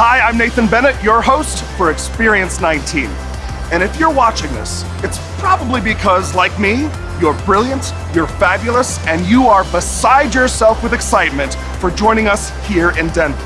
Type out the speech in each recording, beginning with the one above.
Hi, I'm Nathan Bennett, your host for Experience 19. And if you're watching this, it's probably because, like me, you're brilliant, you're fabulous, and you are beside yourself with excitement for joining us here in Denver.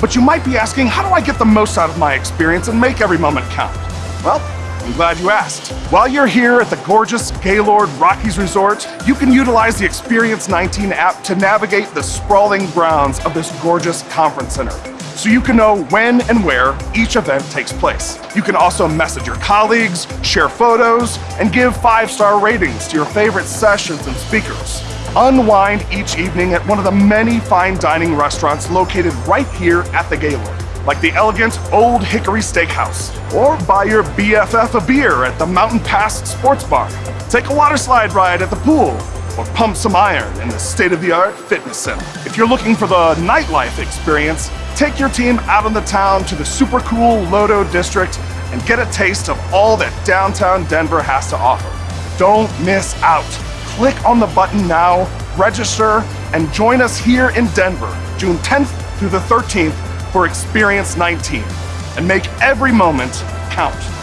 But you might be asking, how do I get the most out of my experience and make every moment count? Well, I'm glad you asked. While you're here at the gorgeous Gaylord Rockies Resort, you can utilize the Experience 19 app to navigate the sprawling grounds of this gorgeous conference center so you can know when and where each event takes place. You can also message your colleagues, share photos, and give five-star ratings to your favorite sessions and speakers. Unwind each evening at one of the many fine dining restaurants located right here at the Gaylord like the elegant Old Hickory Steakhouse, or buy your BFF a beer at the Mountain Pass Sports Bar. Take a water slide ride at the pool, or pump some iron in the state-of-the-art fitness center. If you're looking for the nightlife experience, take your team out in the town to the super cool Lodo District and get a taste of all that downtown Denver has to offer. Don't miss out. Click on the button now, register, and join us here in Denver, June 10th through the 13th for Experience 19 and make every moment count.